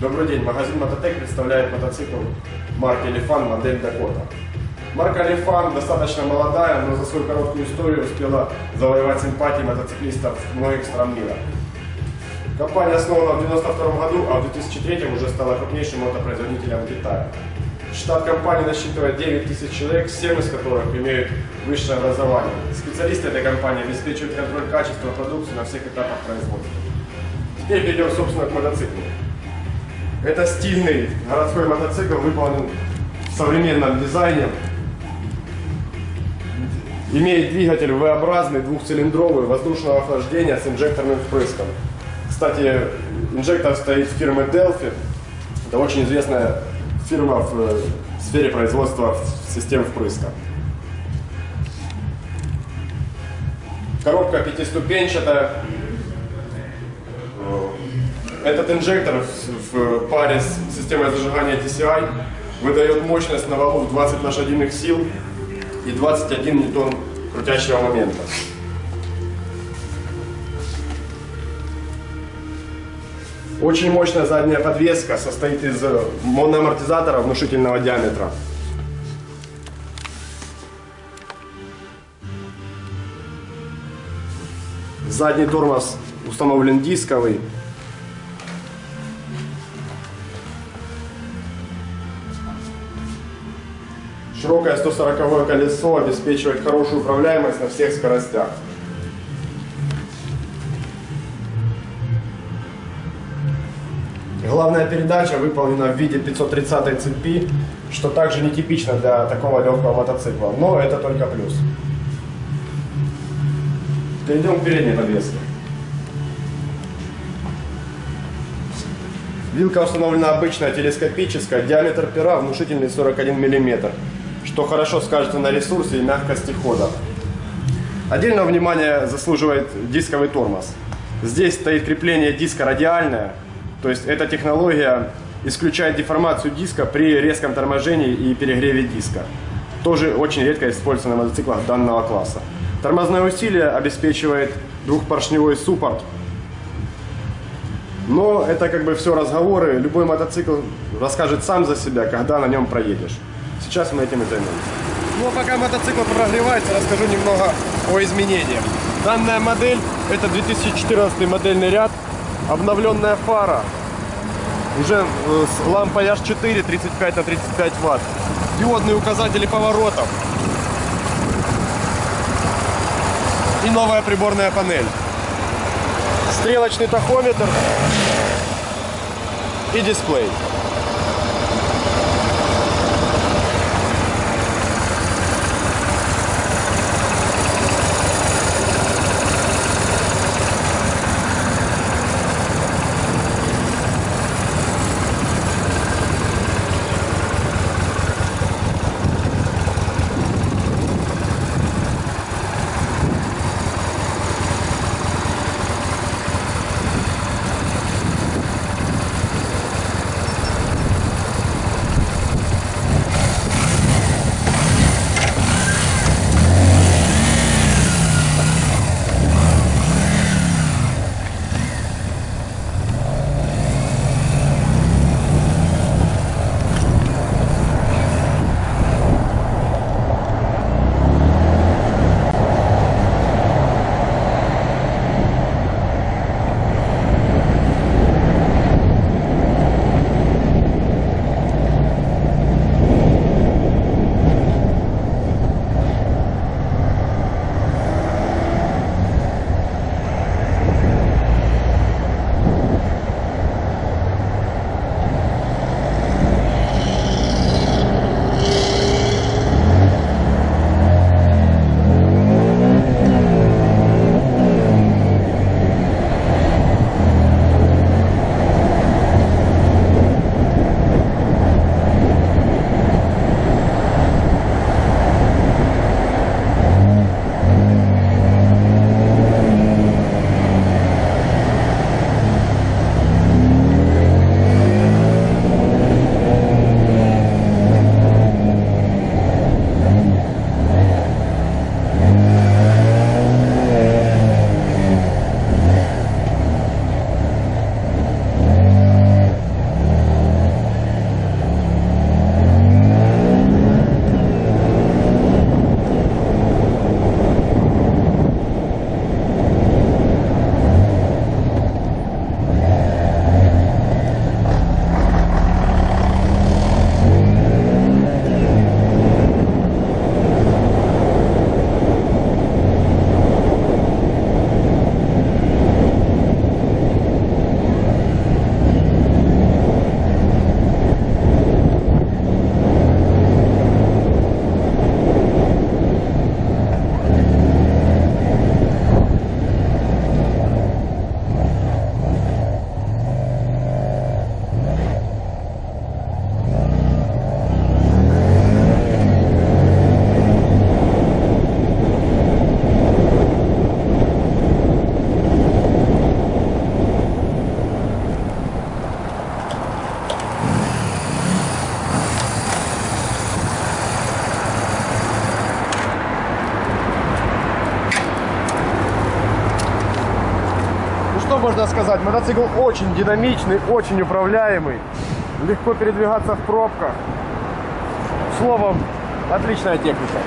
Добрый день, магазин Мототек представляет мотоцикл марки Elefant модель Dakota. Марка Elefant достаточно молодая, но за свою короткую историю успела завоевать симпатии мотоциклистов многих стран мира. Компания основана в 1992 году, а в 2003 уже стала крупнейшим мотопроизводителем в Китае. Штат компании насчитывает 9 тысяч человек, 7 из которых имеют высшее образование. Специалисты этой компании обеспечивают контроль качества продукции на всех этапах производства. Теперь перейдем, собственно, к мотоциклу. Это стильный городской мотоцикл, выполнен в современном дизайне. Имеет двигатель V-образный, двухцилиндровый, воздушного охлаждения с инжекторным впрыском. Кстати, инжектор стоит фирмы Delphi. Это очень известная фирма в э, сфере производства систем впрыска. Коробка пятиступенчатая. Этот инжектор в, паре с системой зажигания TCI выдает мощность на валу в 20 лошадиных сил и 21 ньютон крутящего момента. Очень мощная задняя подвеска состоит из моноамортизатора внушительного диаметра. Задний тормоз установлен дисковый. Широкое 140 колесо обеспечивает хорошую управляемость на всех скоростях. Главная передача выполнена в виде 530 цепи, что также нетипично для такого легкого мотоцикла, но это только плюс. Перейдем к передней подвеске. Вилка установлена обычная телескопическая, диаметр пера внушительный 41 мм, что хорошо скажется на ресурсе и мягкости хода. Отдельного внимания заслуживает дисковый тормоз. Здесь стоит крепление диска радиальное, то есть эта технология исключает деформацию диска при резком торможении и перегреве диска. Тоже очень редко используется на мотоциклах данного класса. Тормозное усилие обеспечивает двухпоршневой суппорт. Но это как бы все разговоры. Любой мотоцикл расскажет сам за себя, когда на нем проедешь. Сейчас мы этим и займемся. Ну а пока мотоцикл прогревается, расскажу немного о изменениях. Данная модель, это 2014 модельный ряд, обновленная фара. Уже э, с лампой H4 35 на 35 ватт. Диодные указатели поворотов. И новая приборная панель. Стрелочный тахометр и дисплей. Можно сказать? Мотоцикл очень динамичный, очень управляемый. Легко передвигаться в пробках. Словом, отличная техника.